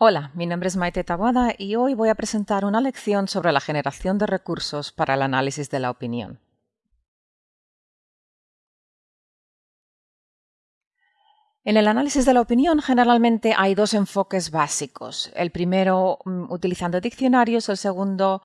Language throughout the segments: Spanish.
Hola, mi nombre es Maite Taboada y hoy voy a presentar una lección sobre la generación de recursos para el análisis de la opinión. En el análisis de la opinión generalmente hay dos enfoques básicos. El primero mm, utilizando diccionarios, el segundo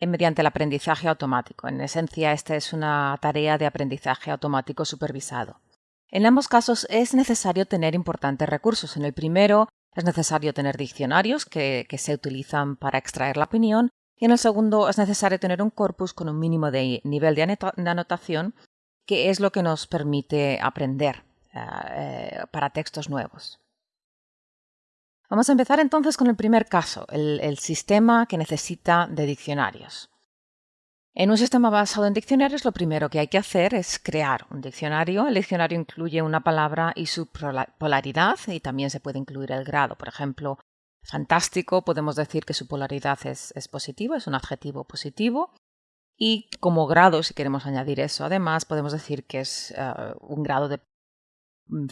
eh, mediante el aprendizaje automático. En esencia, esta es una tarea de aprendizaje automático supervisado. En ambos casos es necesario tener importantes recursos. En el primero es necesario tener diccionarios que, se utilizan para extraer la opinión y en el segundo es necesario tener un corpus con un mínimo de nivel de anotación que es lo que nos permite aprender eh, eh, para textos nuevos. Vamos a empezar entonces con el primer caso, el sistema que necesita de diccionarios. En un sistema basado en diccionarios, lo primero que hay que hacer es crear un diccionario. El diccionario incluye una palabra y su polaridad y también se puede incluir el grado. Por ejemplo, fantástico, podemos decir que su polaridad es, positiva, es un adjetivo positivo. Y como grado, si queremos añadir eso, además, podemos decir que es eh, un grado de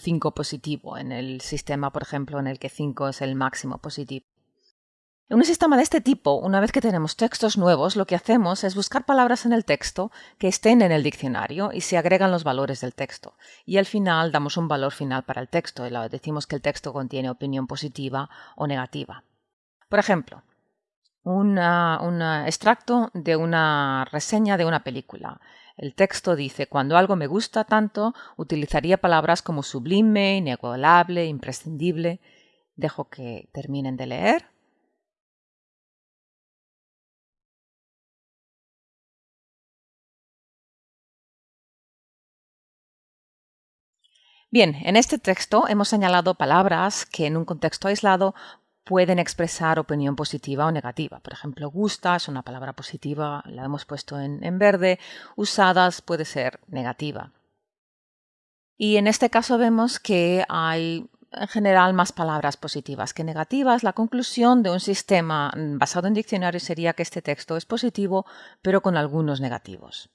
5 positivo en el sistema, por ejemplo, en el que 5 es el máximo positivo. En un sistema de este tipo, una vez que tenemos textos nuevos, lo que hacemos es buscar palabras en el texto que estén en el diccionario y se agregan los valores del texto. Y al final damos un valor final para el texto y decimos que el texto contiene opinión positiva o negativa. Por ejemplo, un extracto de una reseña de una película. El texto dice, cuando algo me gusta tanto, utilizaría palabras como sublime, inigualable, imprescindible. Dejo que terminen de leer Bien, en este texto hemos señalado palabras que en un contexto aislado pueden expresar opinión positiva o negativa. Por ejemplo, gusta es una palabra positiva, la hemos puesto en, en verde, usadas puede ser negativa. Y en este caso vemos que hay en general más palabras positivas que negativas. La conclusión de un sistema basado en diccionarios sería que este texto es positivo, pero con algunos negativos.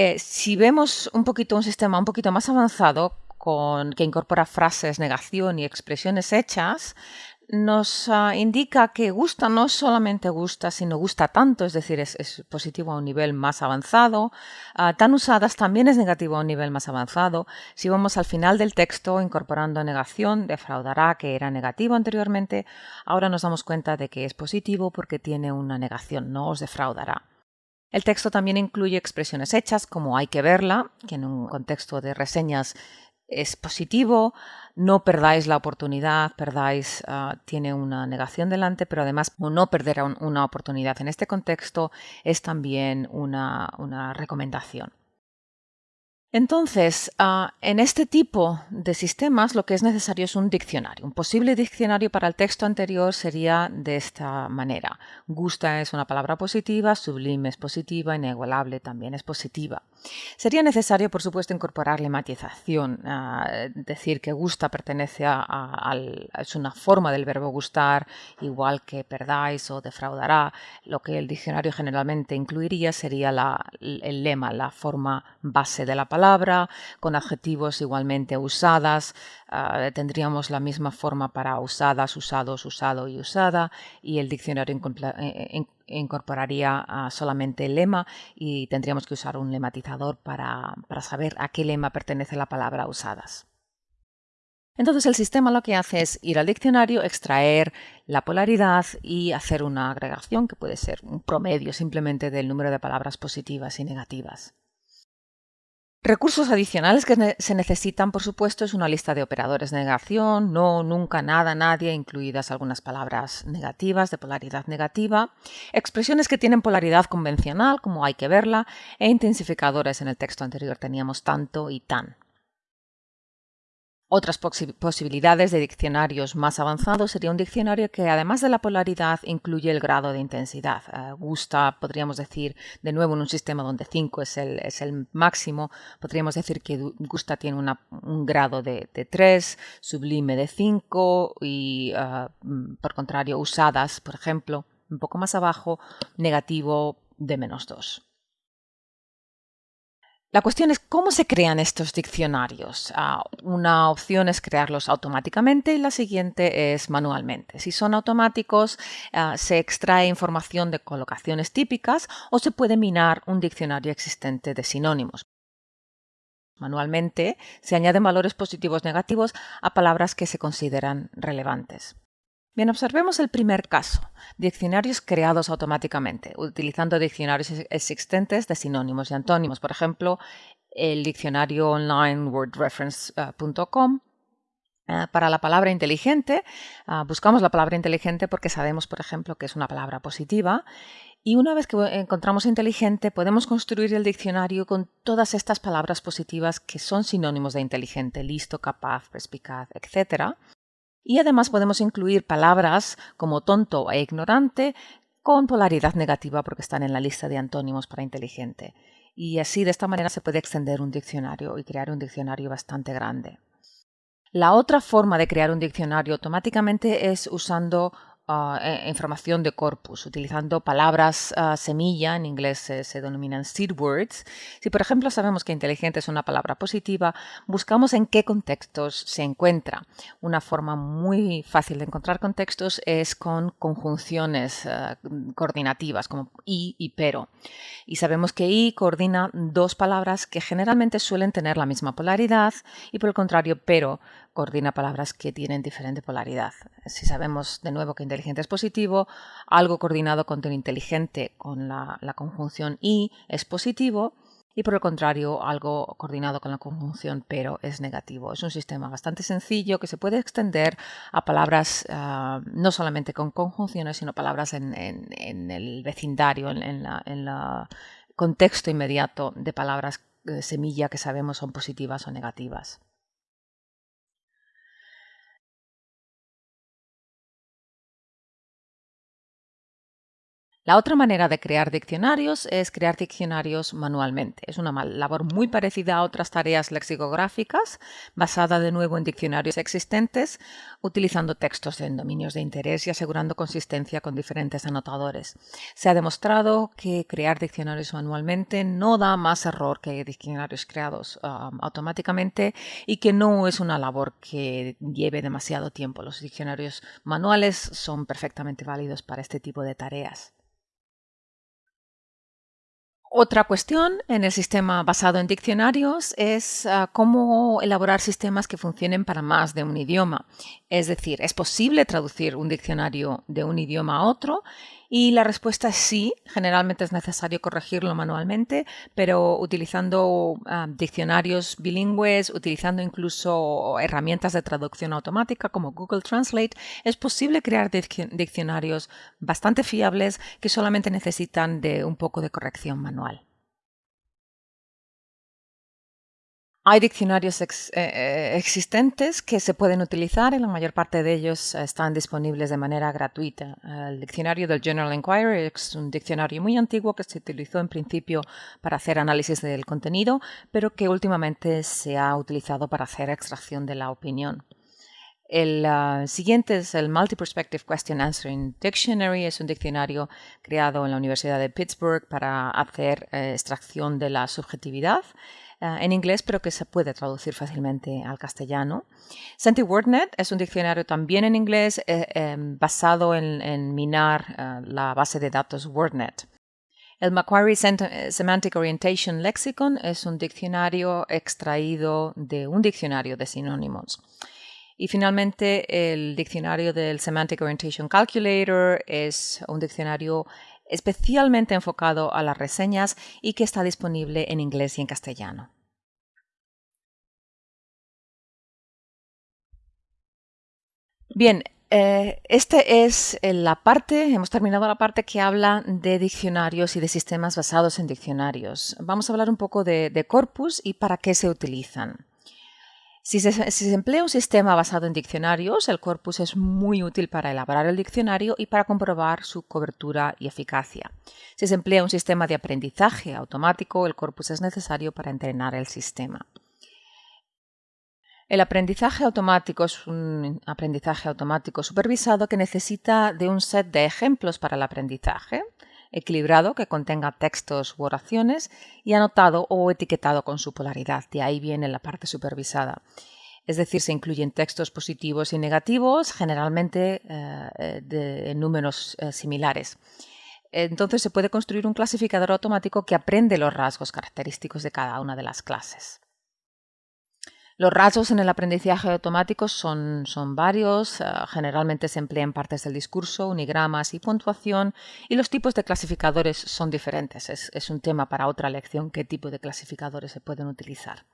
Eh, si vemos un poquito un sistema un poquito más avanzado con, que incorpora frases, negación y expresiones hechas, nos ah, indica que gusta no solamente gusta, sino gusta tanto, es decir, es, positivo a un nivel más avanzado. Ah, tan usadas también es negativo a un nivel más avanzado. Si vamos al final del texto incorporando negación, defraudará que era negativo anteriormente. Ahora nos damos cuenta de que es positivo porque tiene una negación, no os defraudará. El texto también incluye expresiones hechas como hay que verla, que en un contexto de reseñas es positivo, no perdáis la oportunidad, perdáis, ah, tiene una negación delante, pero además no perder una oportunidad en este contexto es también una recomendación. Entonces, ah, en este tipo de sistemas lo que es necesario es un diccionario. Un posible diccionario para el texto anterior sería de esta manera. Gusta es una palabra positiva, sublime es positiva, inigualable también es positiva. Sería necesario, por supuesto, incorporar lematización, ah, decir que gusta pertenece a, es una forma del verbo gustar, igual que perdáis o defraudará. Lo que el diccionario generalmente incluiría sería el lema, la forma base de la palabra con adjetivos igualmente usadas. Ah, tendríamos la misma forma para usadas, usados, usado y usada. Y el diccionario eh, eh, incorporaría ah, solamente el lema y tendríamos que usar un lematizador para, para saber a qué lema pertenece la palabra usadas. Entonces el sistema lo que hace es ir al diccionario, extraer la polaridad y hacer una agregación que puede ser un promedio simplemente del número de palabras positivas y negativas. Recursos adicionales que se necesitan, por supuesto, es una lista de operadores de negación, no, nunca, nada, nadie, incluidas algunas palabras negativas de polaridad negativa, expresiones que tienen polaridad convencional, como hay que verla, e intensificadores en el texto anterior teníamos tanto y tan. Otras posibilidades de diccionarios más avanzados sería un diccionario que además de la polaridad incluye el grado de intensidad. Eh, gusta, podríamos decir, de nuevo en un sistema donde 5 es el, máximo, podríamos decir que gusta tiene un grado de, 3, sublime de 5 y eh, mm, por contrario usadas, por ejemplo, un poco más abajo, negativo de menos 2. La cuestión es cómo se crean estos diccionarios. Ah, una opción es crearlos automáticamente y la siguiente es manualmente. Si son automáticos, ah, se extrae información de colocaciones típicas o se puede minar un diccionario existente de sinónimos. Manualmente se añaden valores positivos negativos a palabras que se consideran relevantes. Bien, observemos el primer caso, diccionarios creados automáticamente, utilizando diccionarios existentes de sinónimos y antónimos. Por ejemplo, el diccionario online wordreference.com. Eh, para la palabra inteligente, ah, buscamos la palabra inteligente porque sabemos, por ejemplo, que es una palabra positiva. Y una vez que encontramos inteligente, podemos construir el diccionario con todas estas palabras positivas que son sinónimos de inteligente, listo, capaz, perspicaz, etc. Y además podemos incluir palabras como tonto e ignorante con polaridad negativa porque están en la lista de antónimos para inteligente. Y así de esta manera se puede extender un diccionario y crear un diccionario bastante grande. La otra forma de crear un diccionario automáticamente es usando Ah, e, información de corpus, utilizando palabras ah, semilla, en inglés se, denominan seed words. Si, por ejemplo, sabemos que inteligente es una palabra positiva, buscamos en qué contextos se encuentra. Una forma muy fácil de encontrar contextos es con conjunciones ah, coordinativas como y y pero. Y sabemos que y coordina dos palabras que generalmente suelen tener la misma polaridad y, por el contrario, pero coordina palabras que tienen diferente polaridad. Si sabemos de nuevo que inteligente es positivo, algo coordinado con el inteligente con la, conjunción y es positivo y por el contrario algo coordinado con la conjunción pero es negativo. Es un sistema bastante sencillo que se puede extender a palabras ah, no solamente con conjunciones, sino palabras en, el vecindario, en, el contexto inmediato de palabras de semilla que sabemos son positivas o negativas. La otra manera de crear diccionarios es crear diccionarios manualmente. Es una labor muy parecida a otras tareas lexicográficas, basada de nuevo en diccionarios existentes, utilizando textos en dominios de interés y asegurando consistencia con diferentes anotadores. Se ha demostrado que crear diccionarios manualmente no da más error que diccionarios creados um, automáticamente y que no es una labor que lleve demasiado tiempo. Los diccionarios manuales son perfectamente válidos para este tipo de tareas. Otra cuestión en el sistema basado en diccionarios es ah, cómo elaborar sistemas que funcionen para más de un idioma. Es decir, ¿es posible traducir un diccionario de un idioma a otro? Y la respuesta es sí, generalmente es necesario corregirlo manualmente, pero utilizando ah, diccionarios bilingües, utilizando incluso herramientas de traducción automática como Google Translate, es posible crear diccionarios bastante fiables que solamente necesitan de un poco de corrección manual. Hay diccionarios eh, eh, existentes que se pueden utilizar y la mayor parte de ellos están disponibles de manera gratuita. El diccionario del General Inquiry es un diccionario muy antiguo que se utilizó en principio para hacer análisis del contenido, pero que últimamente se ha utilizado para hacer extracción de la opinión. El ah, siguiente es el Multi-Perspective Question Answering Dictionary. Es un diccionario creado en la Universidad de Pittsburgh para hacer eh, extracción de la subjetividad. Eh, en inglés, pero que se puede traducir fácilmente al castellano. SentiWordNet es un diccionario también en inglés eh, em, basado en, minar eh, la base de datos WordNet. El Macquarie Semantic Orientation Lexicon es un diccionario extraído de un diccionario de sinónimos. Y finalmente, el diccionario del Semantic Orientation Calculator es un diccionario especialmente enfocado a las reseñas y que está disponible en inglés y en castellano. Bien, eh, esta es la parte, hemos terminado la parte que habla de diccionarios y de sistemas basados en diccionarios. Vamos a hablar un poco de corpus y para qué se utilizan. Si se, emplea un sistema basado en diccionarios, el corpus es muy útil para elaborar el diccionario y para comprobar su cobertura y eficacia. Si se emplea un sistema de aprendizaje automático, el corpus es necesario para entrenar el sistema. El aprendizaje automático es un aprendizaje automático supervisado que necesita de un set de ejemplos para el aprendizaje equilibrado que contenga textos u oraciones y anotado o etiquetado con su polaridad. De ahí viene la parte supervisada. Es decir, se incluyen textos positivos y negativos, generalmente eh, en números eh, similares. Entonces se puede construir un clasificador automático que aprende los rasgos característicos de cada una de las clases. Los rasgos en el aprendizaje automático son, varios, eh, generalmente se emplean partes del discurso, unigramas y puntuación, y los tipos de clasificadores son diferentes. es un tema para otra lección qué tipo de clasificadores se pueden utilizar.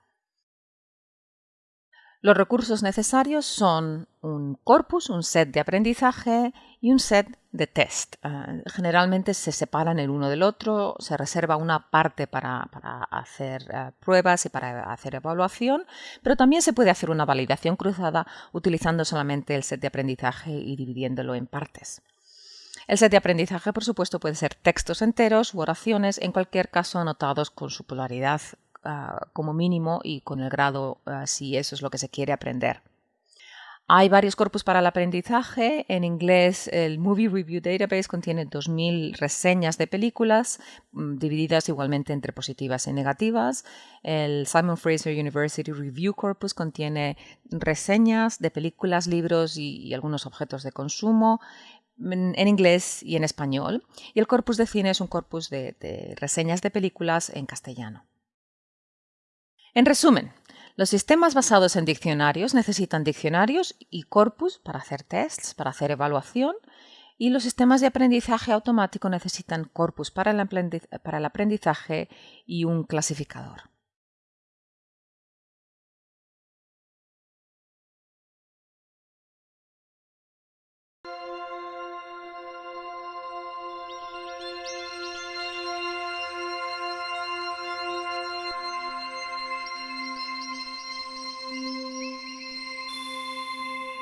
Los recursos necesarios son un corpus, un set de aprendizaje y un set de test. Eh, generalmente se separan el uno del otro, se reserva una parte para, hacer eh, pruebas y para hacer evaluación, pero también se puede hacer una validación cruzada utilizando solamente el set de aprendizaje y dividiéndolo en partes. El set de aprendizaje, por supuesto, puede ser textos enteros u oraciones, en cualquier caso anotados con su polaridad Ah, como mínimo y con el grado ah, si eso es lo que se quiere aprender. Hay varios corpus para el aprendizaje. En inglés, el Movie Review Database contiene 2.000 reseñas de películas, mm, divididas igualmente entre positivas y negativas. El Simon Fraser University Review Corpus contiene reseñas de películas, libros y, algunos objetos de consumo en inglés y en español. Y el corpus de cine es un corpus de reseñas de películas en castellano. En resumen, los sistemas basados en diccionarios necesitan diccionarios y corpus para hacer tests, para hacer evaluación, y los sistemas de aprendizaje automático necesitan corpus para el aprendizaje y un clasificador.